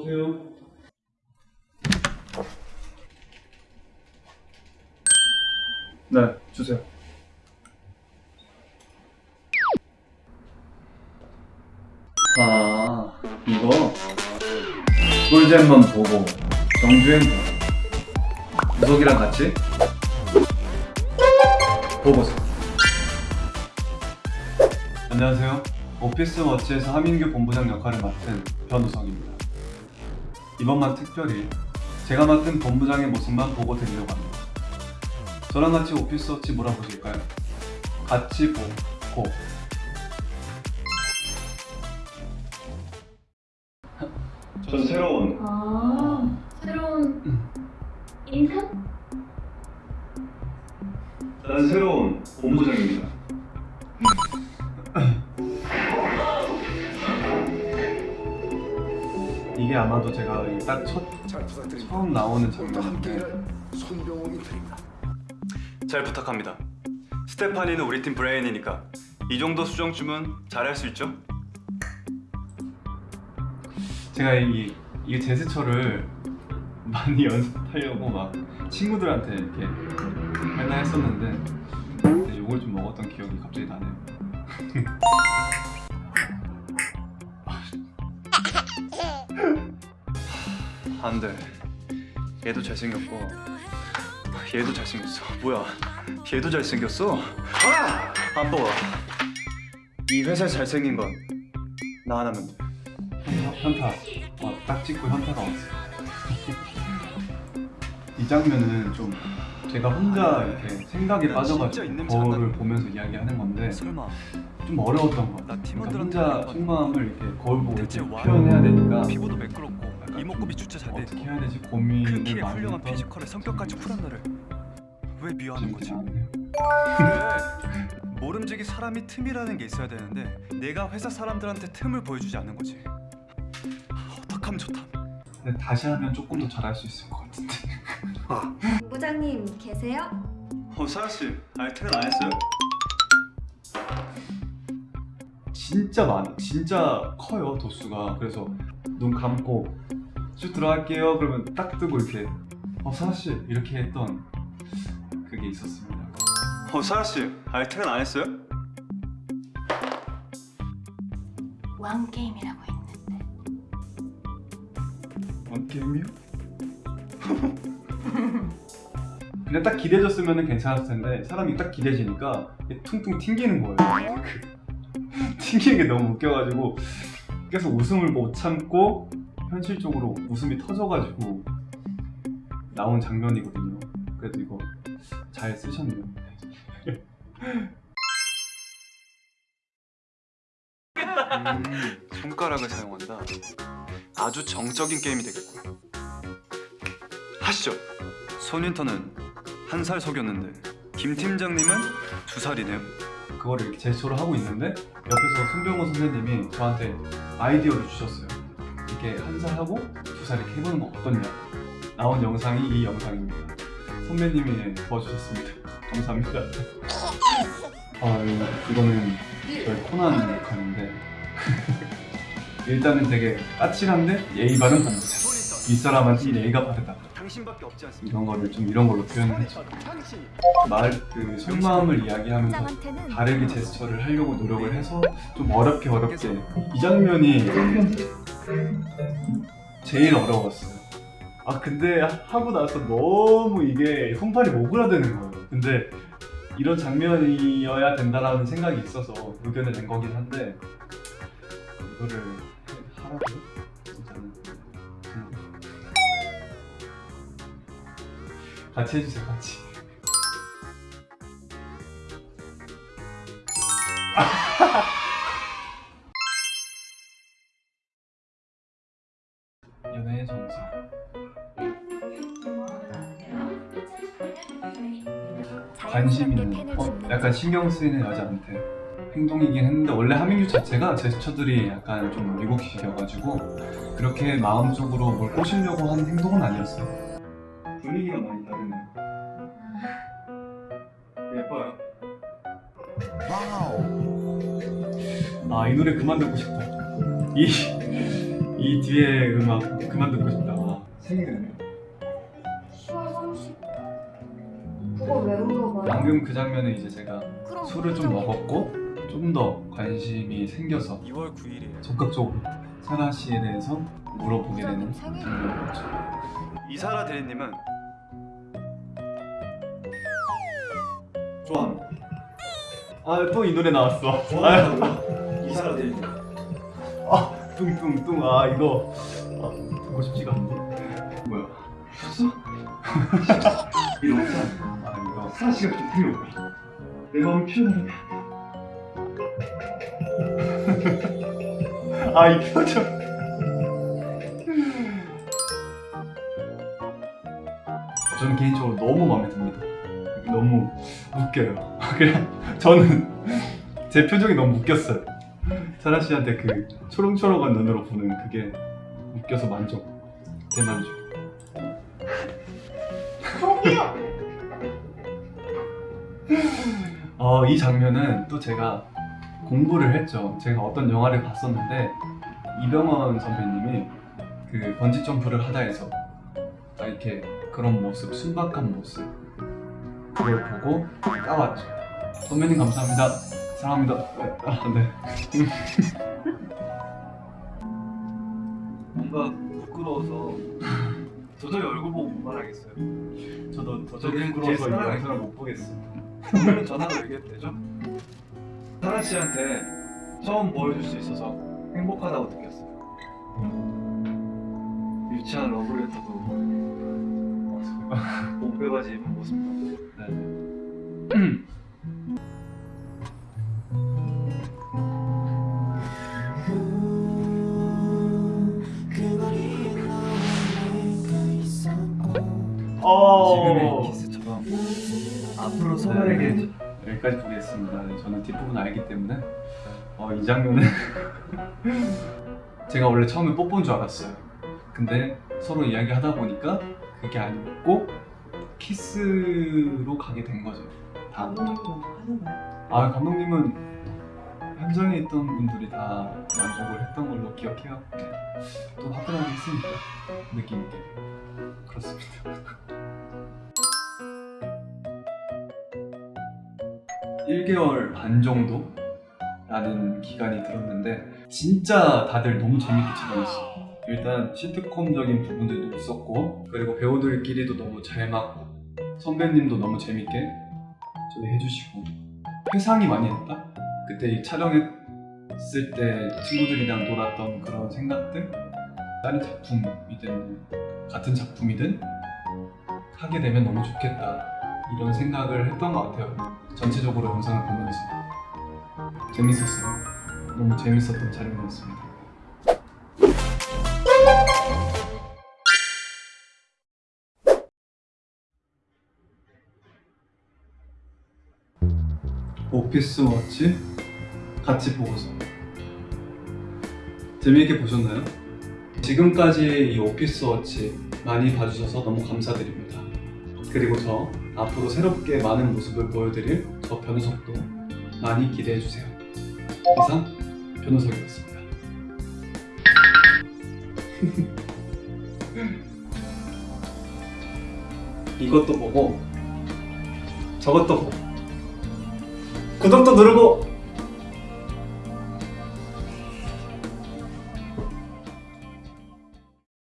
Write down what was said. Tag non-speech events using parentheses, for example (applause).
들어오세요. 네, 주세요. 아, 이거 꿀잼만 보고 정주행 보고 무석이랑 같이 보고서 안녕하세요. 오피스 워치에서 하민규 본부장 역할을 맡은 변우성입니다. 이번만 특별히 제가 맡은 본부장의 모습만 보고 드리려고 합니다. 저랑 같이 오피스 워치 몰아보실까요? 같이 보 고 전 새로운 아, 새로운 인턴? 난 새로운 본부장입니다. 이게 아마도 제가 딱첫 잘 부탁드립니다. 처음 나오는 장면인데. 잘 부탁합니다. 스테파니는 우리 팀 브레인이니까 이 정도 수정 주문 잘할 수 있죠? 제가 이, 이 제스처를 많이 (laughs) 연습하려고 막 친구들한테 이렇게 맨날 했었는데 욕을 좀 먹었던 기억이 갑자기 나네요. (laughs) 안 돼. 얘도 잘생겼고 얘도 잘생겼어. 뭐야? 얘도 잘생겼어? 아! 안 보아. 이 회사에 잘생긴 건 나 하나면 돼. 현타, 현타. 어, 딱 찍고 현타가 왔어. 이 장면은 좀 제가 혼자 이렇게 생각에 빠져가지고 거울을. 보면서 이야기하는 건데 설마 좀 어려웠던 것나 같아요. 그러니까 혼자 속마음을 이렇게 거울 보고 표현해야 되니까 피부도 매끄럽고 이목구비 주체 잘 돼. 어떻게 해야 되지 큰 고민을 키에 많이 훌륭한 피지컬에 성격까지 쿨한 너를 왜 미워하는 거지? 그래 모름지기 사람이 틈이라는 게 있어야 되는데 내가 회사 사람들한테 틈을 보여주지 않는 거지 어떡하면 좋다 근데 다시 하면 조금 더 잘할 수 있을 것 같은데. 부장님 계세요? 어 사라씨 아니 퇴근 안 했어요? 진짜 많아. 진짜 커요 도수가. 그래서 눈 감고 쭉 들어갈게요. 그러면 딱 뜨고 이렇게 어 사라 씨 이렇게 했던 그게 있었습니다. 어 사라씨 아니 퇴근 안 했어요? 왕 게임이라고 있는데. 원 게임이요? 그냥 딱 기대졌으면 괜찮았을 텐데 사람이 딱 기대지니까 이게 퉁퉁 튕기는 거예요. 그 튕기는 게 너무 웃겨가지고 계속 웃음을 못 참고 현실적으로 웃음이 터져가지고 나온 장면이거든요. 그래도 이거 잘 쓰셨네요. 음, 손가락을 사용한다 아주 정적인 게임이 되겠군 하시죠 손윈터는 한살 속였는데 김 팀장님은 두 살이네요 그거를 이렇게 제스처를 하고 있는데 옆에서 손병호 선생님이 저한테 아이디어를 주셨어요. 이렇게 한 살 하고 두 살 이렇게 해보는 거 어떻냐. 나온 영상이 이 영상입니다. 선배님이 도와주셨습니다. (laughs) 감사합니다. (laughs) 아 이거, 이거는 저희 코난 역할인데 (laughs) 일단은 되게 까칠한데 예의 바른 본부장. 이 사람한테 예의가 바르다. 당신밖에 없지 않습니까? 이런 거를 좀 이런 걸로 표현했죠. 말 그 속마음을 이야기하면서 다르게 제스처를 하려고 노력을 해서 좀 어렵게 어렵게 이 장면이 제일 어려웠어요. 아 근데 하고 나서 너무 이게 손발이 오그라드는 거예요. 근데 이런 장면이어야 된다라는 생각이 있어서 의견을 낸 거긴 한데 이거를 하라고 진짜는 같이 해주세요 같이. (laughs) 연애의 정석. 관심 있는, 어, 약간 신경 쓰이는 여자한테 행동이긴 했는데 원래 하민규 자체가 제스처들이 약간 좀 미국식이어가지고 그렇게 마음속으로 뭘 꼬시려고 하는 행동은 아니었어요. 분위기가 많이 다르네요. 예뻐요. 아이 노래 그만 듣고 싶다. 이, 이 뒤에 음악 그만 듣고 싶다. 아, 생일은 10월 30. 그걸 왜 물어봐요? 방금 그 장면에 이제 제가 그럼 술을 좀 먹었고 좀 더 관심이 생겨서 2월 9일이에요. 적극적으로 사라 씨에 대해서 물어보게 되는. 장면이었죠. 이사라 대리님은 좋아합니다. 아또 이 노래 나왔어. 아, 이사라 대리님. 아 뚱뚱뚱 아 이거 아, 듣고 싶지가 않네. 뭐야? 이런 거. 아 이거 사라 씨가 좀 필요. 내 마음을 표현하는 아이 표정. 저는 개인적으로 너무 마음에 듭니다. 너무 웃겨요. (laughs) 그냥 저는 제 표정이 너무 웃겼어요. 사라 씨한테 그 초롱초롱한 눈으로 보는 그게 웃겨서 만족, 대만족. 저기요. 어, 이 장면은 또 제가 공부를 했죠. 제가 어떤 영화를 봤었는데 이병헌 선배님이 그 번지 점프를 하다 해서 딱 이렇게 그런 모습, 순박한 모습 그걸 보고 따왔죠. 선배님 감사합니다. 사랑합니다. 아, 네. (laughs) 뭔가 부끄러워서 도저히 얼굴 보고 못 말하겠어요. 저도 저도 도저히 제 부끄러워서 이 영상을 못 보겠어요. 전화로 얘기했대죠. 사라 씨한테 처음 보여줄 수 있어서 행복하다고 느꼈어요. 유치한 러브레터도 몸빼바지 입은 모습도 지금의 키스처럼 앞으로 서로에게 여기까지 보겠습니다. 네, 저는 뒷부분 알기 때문에. 어, 이 장면은 (laughs) 제가 원래 처음에 뽀뽀인 줄 알았어요. 근데 서로 이야기하다 보니까 그게 아니었고 키스로 가게 된 거죠. 다. 아 감독님은 현장에 있던 분들이 다 만족을 했던 걸로 기억해요. 네. 또 화끈하게 했으니까 느낌 있게 그렇습니다. (laughs) 1개월 반 정도? 라는 기간이 들었는데 진짜 다들 너무 재밌게 촬영했어요 일단 시트콤적인 부분들도 있었고 그리고 배우들끼리도 너무 잘 맞고 선배님도 너무 재밌게 저희 해주시고 회상이 많이 했다? 그때 이 촬영했을 때 친구들이랑 놀았던 그런 생각들 다른 작품이든 같은 작품이든 하게 되면 너무 좋겠다 이런 생각을 했던 것 같아요 전체적으로 영상을 보면서 재밌었어요. 너무 재밌었던 촬영이었습니다. 오피스 워치 같이 보고서 재미있게 보셨나요? 지금까지 이 오피스 워치 많이 봐주셔서 너무 감사드립니다. 그리고 저 앞으로 새롭게 많은 모습을 보여드릴 저 변우석도 많이 기대해주세요. 이상 변우석이었습니다. (laughs) 이것도 보고 저것도 보고 구독도 누르고